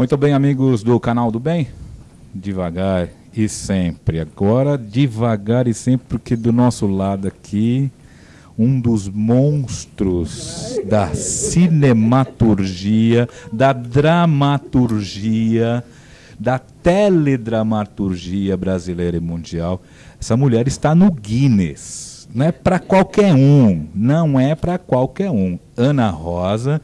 Muito bem, amigos do canal do Bem. Devagar e sempre. Agora, devagar e sempre, porque do nosso lado aqui, um dos monstros da cinematurgia, da dramaturgia, da teledramaturgia brasileira e mundial. Essa mulher está no Guinness. Não é para qualquer um. Não é para qualquer um. Ana Rosa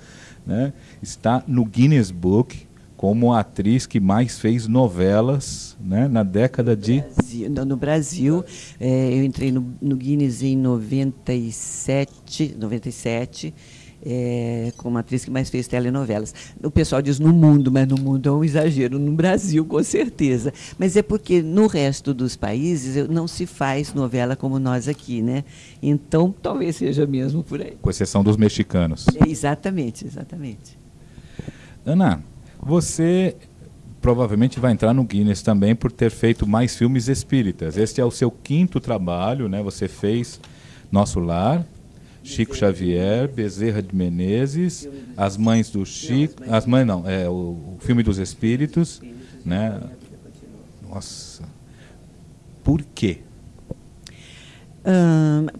né, está no Guinness Book como a atriz que mais fez novelas né, na década de... Brasil, no Brasil, é, eu entrei no, no, Guinness em 97, 97 é, como atriz que mais fez telenovelas. O pessoal diz no mundo, mas no mundo é um exagero, no Brasil, com certeza. Mas é porque no resto dos países não se faz novela como nós aqui, né? Então, talvez seja mesmo por aí. Com exceção dos mexicanos. É, exatamente, exatamente. Ana, você provavelmente vai entrar no Guinness também por ter feito mais filmes espíritas. Este é o seu quinto trabalho, né? Você fez Nosso Lar, Chico Xavier, Bezerra de Menezes, As Mães do Chico, As Mães não, é o, o filme dos Espíritos, né? Nossa. Por quê?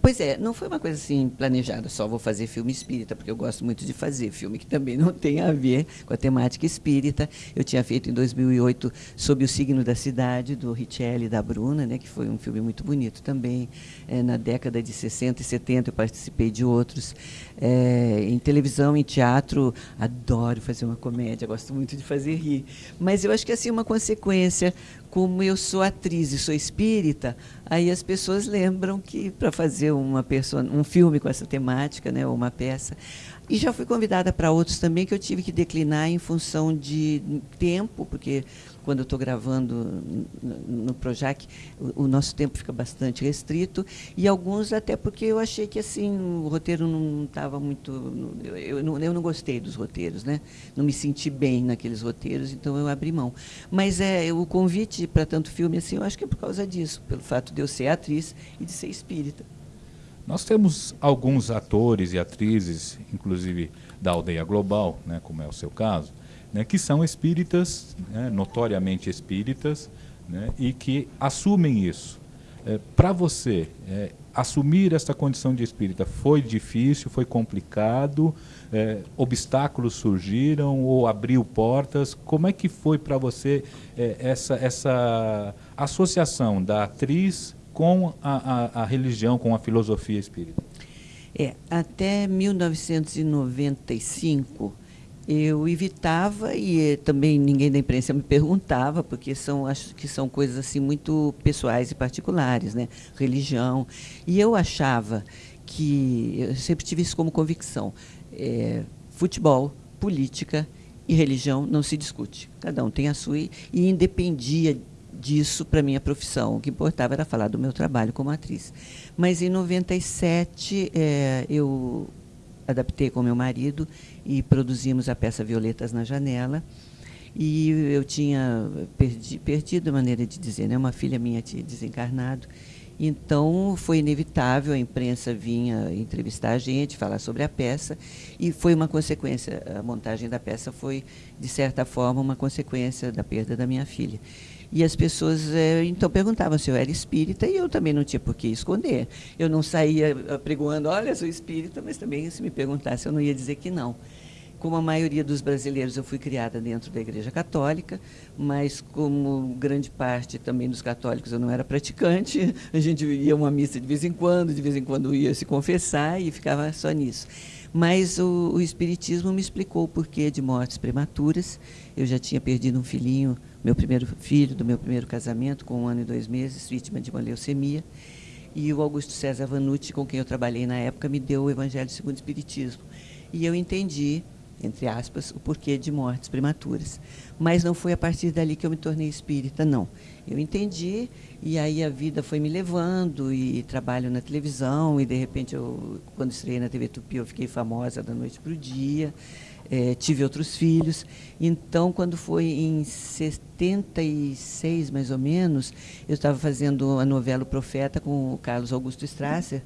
Pois é, não foi uma coisa assim planejada, só vou fazer filme espírita, porque eu gosto muito de fazer filme que também não tem a ver com a temática espírita. Eu tinha feito em 2008 Sob o Signo da Cidade, do Richelli e da Bruna, né, que foi um filme muito bonito também. É, na década de 60 e 70 eu participei de outros. É, em televisão, em teatro, adoro fazer uma comédia, gosto muito de fazer rir. Mas eu acho que assim uma consequência como eu sou atriz e sou espírita, aí as pessoas lembram que para fazer uma um filme com essa temática, né, ou uma peça, e já fui convidada para outros também que eu tive que declinar em função de tempo, porque quando eu estou gravando no Projac, o, nosso tempo fica bastante restrito, e alguns até porque eu achei que assim o roteiro não estava muito. Eu, eu, não, eu não gostei dos roteiros, né? não me senti bem naqueles roteiros, então eu abri mão. Mas é, o convite para tanto filme, assim, eu acho que é por causa disso, pelo fato de eu ser atriz e de ser espírita. Nós temos alguns atores e atrizes, inclusive da aldeia global, né, como é o seu caso, né, que são espíritas, né, notoriamente espíritas, né, e que assumem isso. É, Para você, é, assumir essa condição de espírita foi difícil, foi complicado, é, obstáculos surgiram ou abriu portas? Como é que foi para você é, essa, essa associação da atriz com a, a, a religião, com a filosofia espírita? É, até 1995 eu evitava e eh, também ninguém da imprensa me perguntava, porque são, acho que são coisas assim muito pessoais e particulares, né? Religião. E eu achava que, eu sempre tive isso como convicção, é, futebol, política e religião não se discute. Cada um tem a sua e, e independia disso para minha profissão. O que importava era falar do meu trabalho como atriz. Mas em 97 é, eu adaptei com meu marido e produzimos a peça Violetas na Janela. E eu tinha perdi, perdido a maneira de dizer, né? uma filha minha tinha desencarnado. Então, foi inevitável, a imprensa vinha entrevistar a gente, falar sobre a peça, e foi uma consequência, a montagem da peça foi, de certa forma, uma consequência da perda da minha filha. E as pessoas é, então perguntavam se eu era espírita e eu também não tinha por que esconder. Eu não saía pregoando, olha, sou espírita, mas também se me perguntasse eu não ia dizer que não. Como a maioria dos brasileiros, eu fui criada dentro da Igreja Católica, mas como grande parte também dos católicos eu não era praticante, a gente ia uma missa de vez em quando, de vez em quando ia se confessar e ficava só nisso. Mas o, o Espiritismo me explicou o porquê de mortes prematuras. Eu já tinha perdido um filhinho meu primeiro filho, do meu primeiro casamento, com um ano e dois meses, vítima de uma leucemia. E o Augusto César Vanucci, com quem eu trabalhei na época, me deu o Evangelho segundo o Espiritismo. E eu entendi, entre aspas, o porquê de mortes prematuras. Mas não foi a partir dali que eu me tornei espírita, não. Eu entendi e aí a vida foi me levando e trabalho na televisão e de repente eu quando estreiei na TV Tupi eu fiquei famosa da noite para o dia é, tive outros filhos. Então, quando foi em 76, mais ou menos, eu estava fazendo a novela O Profeta com o Carlos Augusto Strasser,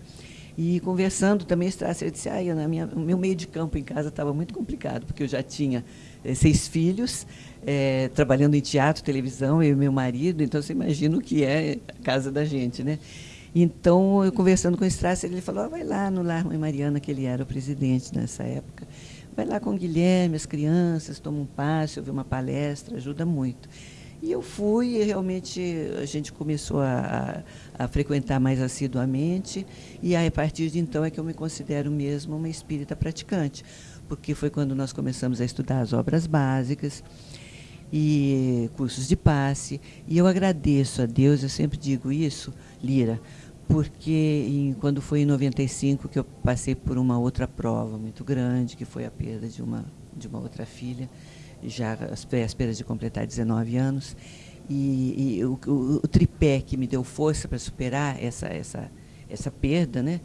e conversando também, Strasser disse, ah, Ana, minha, o meu meio de campo em casa estava muito complicado, porque eu já tinha eh, seis filhos, é, trabalhando em teatro, televisão, eu e meu marido, então você imagina o que é a casa da gente, né? Então, eu conversando com o Strasser, ele falou, oh, vai lá no Lar Mãe Mariana, que ele era o presidente nessa época, vai lá com o Guilherme, as crianças, toma um passe, ouve uma palestra, ajuda muito. E eu fui e realmente a gente começou a, a, frequentar mais assiduamente. E aí, a partir de então é que eu me considero mesmo uma espírita praticante, porque foi quando nós começamos a estudar as obras básicas e cursos de passe. E eu agradeço a Deus, eu sempre digo isso, Lira, porque em, quando foi em 95 que eu passei por uma outra prova muito grande, que foi a perda de uma, de uma outra filha já às vésperas de completar 19 anos. E, e o, o, o, tripé que me deu força para superar essa, essa, essa perda, né?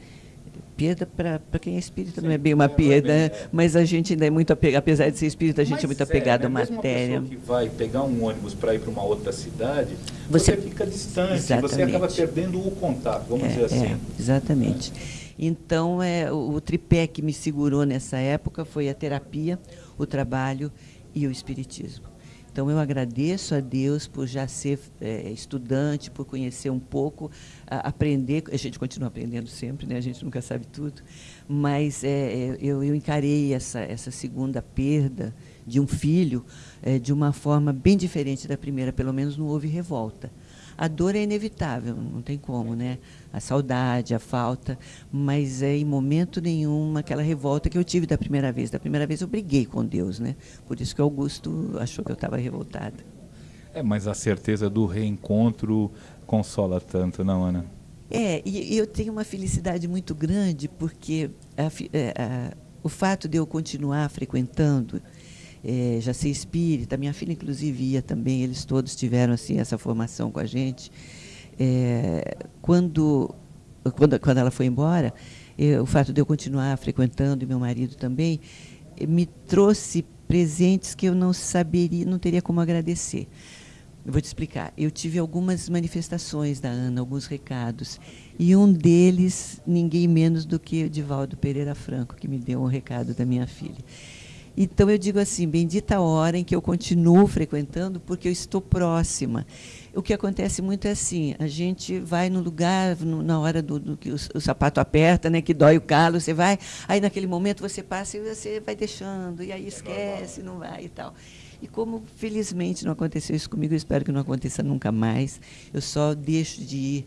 Perda para quem é espírita Sim, não é bem uma é, perda, é bem, é. mas a gente ainda é muito apegado, apesar de ser espírita, a gente é mas é muito apegado à matéria. Uma que vai pegar um ônibus para ir para uma outra cidade, você, você fica distante, exatamente. você acaba perdendo o contato, vamos é, dizer assim. É, exatamente. Então, é, o, o tripé que me segurou nessa época foi a terapia, o trabalho e o Espiritismo. Então, eu agradeço a Deus por já ser é, estudante, por conhecer um pouco, a, aprender. A gente continua aprendendo sempre, né? a gente nunca sabe tudo. Mas é, é, eu, eu, encarei essa, essa segunda perda de um filho é, de uma forma bem diferente da primeira, pelo menos não houve revolta. A dor é inevitável, não tem como, né? A saudade, a falta, mas é em momento nenhum aquela revolta que eu tive da primeira vez. Da primeira vez eu briguei com Deus, né? Por isso que Augusto achou que eu estava revoltada. É, mas a certeza do reencontro consola tanto, não, Ana? É, e eu tenho uma felicidade muito grande porque a, é, a, o fato de eu continuar frequentando é, já ser espírita, minha filha inclusive ia também, eles todos tiveram assim essa formação com a gente. É, quando, quando, quando ela foi embora, é, o fato de eu continuar frequentando e meu marido também me trouxe presentes que eu não saberia, não teria como agradecer. Eu vou te explicar. Eu tive algumas manifestações da Ana, alguns recados. E um deles, ninguém menos do que o Divaldo Pereira Franco, que me deu um recado da minha filha. Então eu digo assim, bendita a hora em que eu continuo frequentando, porque eu estou próxima. O que acontece muito é assim, a gente vai no lugar, no, na hora do, do que o, o, sapato aperta, né, que dói o calo, você vai, aí naquele momento você passa e você vai deixando, e aí é esquece, não vai e tal. E como felizmente não aconteceu isso comigo, eu espero que não aconteça nunca mais, eu só deixo de ir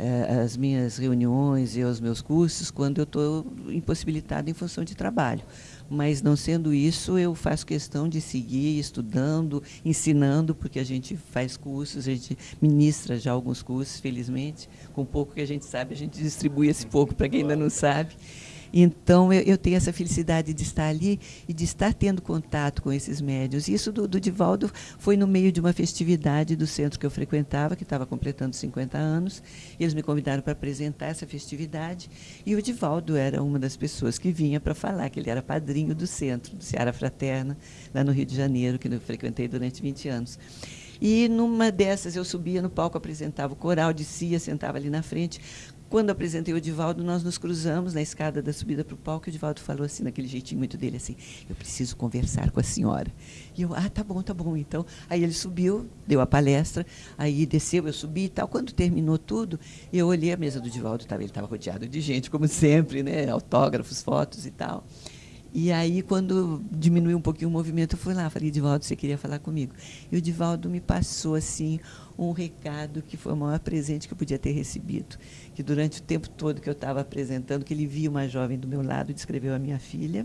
eh, às minhas reuniões e aos meus cursos quando eu estou impossibilitado em função de trabalho mas não sendo isso, eu faço questão de seguir estudando, ensinando, porque a gente faz cursos, a gente ministra já alguns cursos, felizmente. Com pouco que a gente sabe, a gente distribui esse pouco para quem ainda não sabe. Então, eu, eu, tenho essa felicidade de estar ali e de estar tendo contato com esses médios. Isso do, do Divaldo foi no meio de uma festividade do centro que eu frequentava, que estava completando 50 anos. Eles me convidaram para apresentar essa festividade. E o Divaldo era uma das pessoas que vinha para falar, que ele era padrinho do centro, do Seara Fraterna, lá no Rio de Janeiro, que eu frequentei durante 20 anos. E numa dessas eu subia no palco, apresentava o coral, descia, sentava ali na frente. Quando apresentei o Divaldo, nós nos cruzamos na escada da subida para o palco e o Divaldo falou assim, naquele jeitinho muito dele, assim, eu preciso conversar com a senhora. E eu, ah, tá bom, tá bom. Então, aí ele subiu, deu a palestra, aí desceu, eu subi e tal. Quando terminou tudo, eu olhei a mesa do Divaldo, tava, ele estava rodeado de gente, como sempre, né? autógrafos, fotos e tal. E aí, quando diminuiu um pouquinho o movimento, eu fui lá, falei, Divaldo, você queria falar comigo? E o Divaldo me passou, assim, um recado que foi o maior presente que eu podia ter recebido. Que durante o tempo todo que eu estava apresentando, que ele via uma jovem do meu lado, descreveu a minha filha,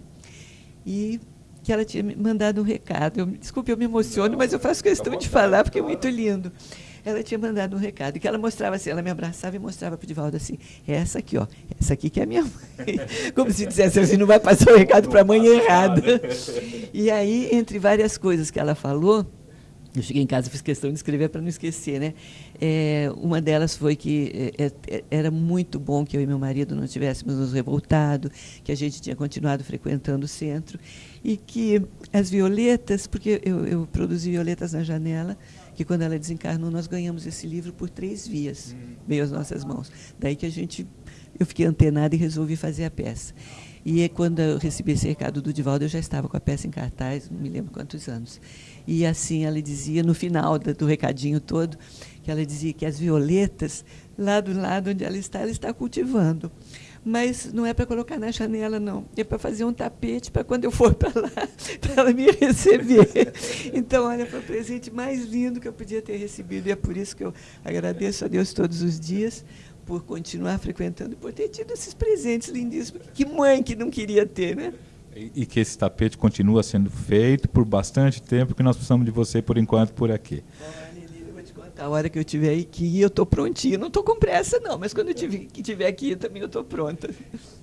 e que ela tinha me mandado um recado. Eu, desculpe, eu me emociono, mas eu faço questão de falar, porque é muito lindo. Ela tinha mandado um recado, que ela mostrava assim, ela me abraçava e mostrava para o Divaldo assim, essa aqui, ó, essa aqui que é a minha mãe. Como se dissesse assim, não vai passar o recado para a mãe errada. E aí, entre várias coisas que ela falou, eu cheguei em casa, fiz questão de escrever para não esquecer, né? É, uma delas foi que é, é, era muito bom que eu e meu marido não tivéssemos nos revoltado, que a gente tinha continuado frequentando o centro e que as violetas, porque eu, eu produzi violetas na janela, que quando ela desencarnou nós ganhamos esse livro por três vias, veio às nossas mãos. Daí que a gente, eu fiquei antenada e resolvi fazer a peça. E quando eu recebi esse recado do Divaldo, eu já estava com a peça em cartaz, não me lembro quantos anos. E assim ela dizia, no final do recadinho todo, que ela dizia que as violetas, lá do lado onde ela está, ela está cultivando mas não é para colocar na janela, não. É para fazer um tapete para quando eu for para lá, para ela me receber. Então, olha, foi o presente mais lindo que eu podia ter recebido. E é por isso que eu agradeço a Deus todos os dias por continuar frequentando e por ter tido esses presentes lindíssimos. Que mãe que não queria ter, né? E, que esse tapete continua sendo feito por bastante tempo, que nós precisamos de você, por enquanto, por aqui. A hora que eu tiver aqui, eu estou prontinha. Não estou com pressa, não, mas quando eu tiver, que tiver aqui, também eu estou pronta.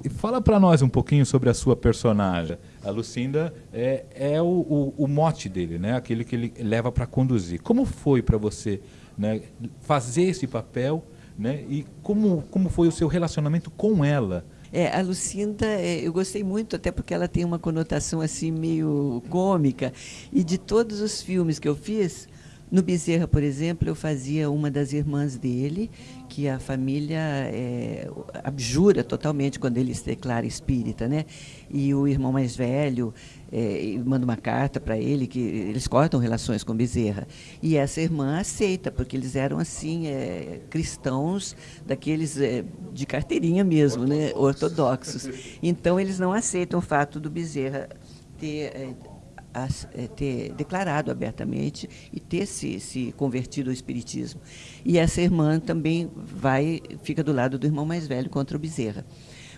E fala para nós um pouquinho sobre a sua personagem. A Lucinda é, é o, o, o mote dele, né? aquele que ele leva para conduzir. Como foi para você né, fazer esse papel né? e como, como foi o seu relacionamento com ela? É, a Lucinda, é, eu gostei muito, até porque ela tem uma conotação assim meio cômica. E de todos os filmes que eu fiz, no Bezerra, por exemplo, eu fazia uma das irmãs dele, que a família é, abjura totalmente quando ele se declara espírita, né? E o irmão mais velho é, manda uma carta para ele que eles cortam relações com Bezerra. E essa irmã aceita, porque eles eram assim é, cristãos daqueles é, de carteirinha mesmo, Ortodoxos. né? Ortodoxos. Então eles não aceitam o fato do Bezerra ter é, a, é, ter declarado abertamente e ter se, se convertido ao espiritismo. E essa irmã também vai fica do lado do irmão mais velho contra o Bezerra.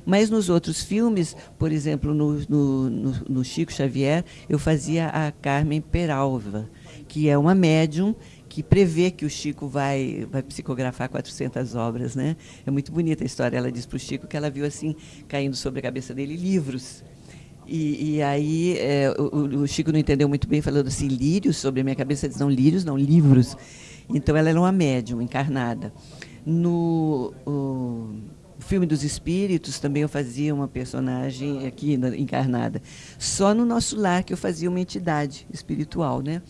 Mas nos outros filmes, por exemplo, no, no, no, no Chico Xavier, eu fazia a Carmen Peralva, que é uma médium que prevê que o Chico vai, vai psicografar 400 obras. Né? É muito bonita a história. Ela diz para o Chico que ela viu assim, caindo sobre a cabeça dele, livros e, e aí é, o, o, Chico não entendeu muito bem, falando assim, lírios sobre a minha cabeça. Diz, não, lírios não, livros. Então ela era uma médium encarnada. No o, filme dos espíritos também eu fazia uma personagem aqui encarnada. Só no nosso lar que eu fazia uma entidade espiritual, né?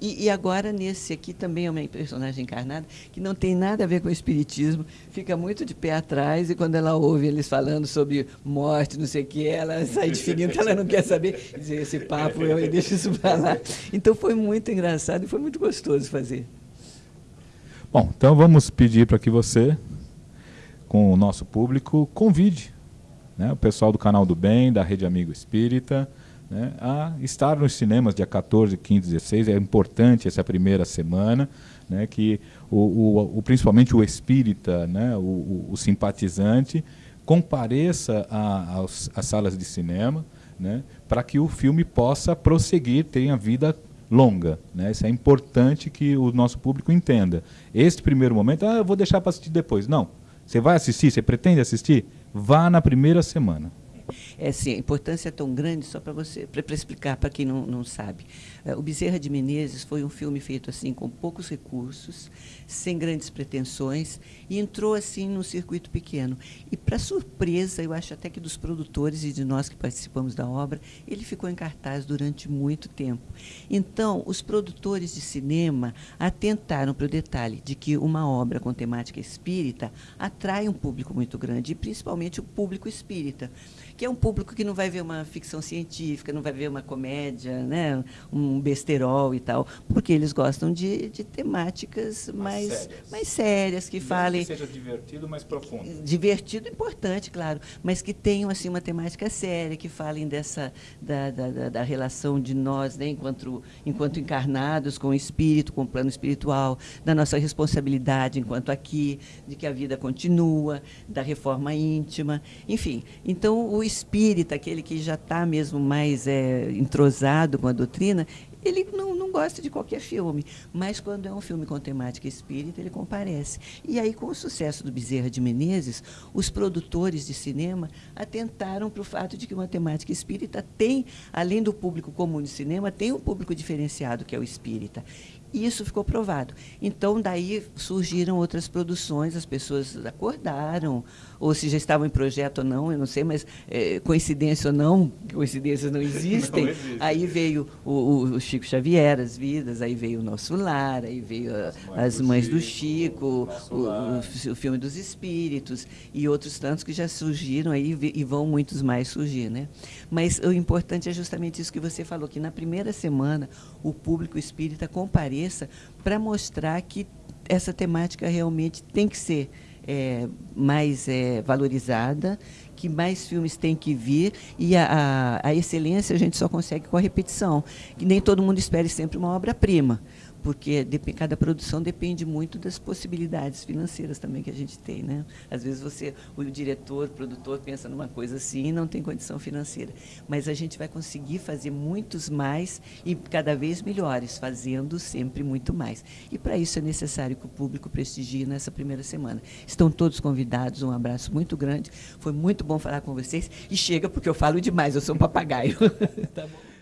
E, e, agora, nesse aqui, também é uma personagem encarnada, que não tem nada a ver com o espiritismo, fica muito de pé atrás, e quando ela ouve eles falando sobre morte, não sei o que, ela sai de fininho, ela não quer saber, dizer esse papo, eu deixo isso para lá. Então foi muito engraçado e foi muito gostoso fazer. Bom, então vamos pedir para que você, com o nosso público, convide né, o pessoal do Canal do Bem, da Rede Amigo Espírita, né, a estar nos cinemas dia 14, 15, 16. É importante essa primeira semana, né, que o, o, o principalmente o espírita, né, o, o simpatizante, compareça às salas de cinema né, para que o filme possa prosseguir, tenha vida longa. Né? Isso é importante que o nosso público entenda. Este primeiro momento, ah, eu vou deixar para assistir depois. Não. Você vai assistir? Você pretende assistir? Vá na primeira semana. É assim, a importância é tão grande, só para você, para explicar para quem não, não sabe. É, o Bezerra de Menezes foi um filme feito assim com poucos recursos, sem grandes pretensões, e entrou assim num circuito pequeno. E para surpresa, eu acho até que dos produtores e de nós que participamos da obra, ele ficou em cartaz durante muito tempo. Então, os produtores de cinema atentaram para o detalhe de que uma obra com temática espírita atrai um público muito grande, e principalmente o público espírita que é um público que não vai ver uma ficção científica, não vai ver uma comédia, né, um besterol e tal, porque eles gostam de, de temáticas mais, mais sérias, mais sérias que falem... Que seja divertido, mas profundo. Divertido, importante, claro, mas que tenham assim, uma temática séria, que falem dessa, da, da, da relação de nós, né, enquanto, enquanto encarnados, com o espírito, com o plano espiritual, da nossa responsabilidade enquanto aqui, de que a vida continua, da reforma íntima, enfim. Então, o espírita, aquele que já está mesmo mais é, entrosado com a doutrina, ele não, não gosta de qualquer filme, mas quando é um filme com temática espírita, ele comparece. E aí, com o sucesso do Bezerra de Menezes, os produtores de cinema atentaram para o fato de que uma temática espírita tem, além do público comum de cinema, tem um público diferenciado, que é o espírita. E isso ficou provado. Então, daí surgiram outras produções, as pessoas acordaram, ou se já estavam em projeto ou não, eu não sei, mas é, coincidência ou não, coincidências não existem. Não existe. Aí veio o, o Chico Xavier, As Vidas, aí veio o Nosso Lar, aí veio a, As Mães do Chico, o, o, o, filme dos Espíritos e outros tantos que já surgiram aí e vão muitos mais surgir. Né? Mas o importante é justamente isso que você falou, que na primeira semana o público espírita compareça para mostrar que essa temática realmente tem que ser é, mais é, valorizada, que mais filmes têm que vir e a, a, a excelência a gente só consegue com a repetição. Que nem todo mundo espere sempre uma obra-prima porque cada produção depende muito das possibilidades financeiras também que a gente tem, né? Às vezes você, o diretor, o produtor pensa numa coisa assim e não tem condição financeira, mas a gente vai conseguir fazer muitos mais e cada vez melhores, fazendo sempre muito mais. E para isso é necessário que o público prestigie nessa primeira semana. Estão todos convidados, um abraço muito grande. Foi muito bom falar com vocês e chega porque eu falo demais, eu sou um papagaio. tá bom.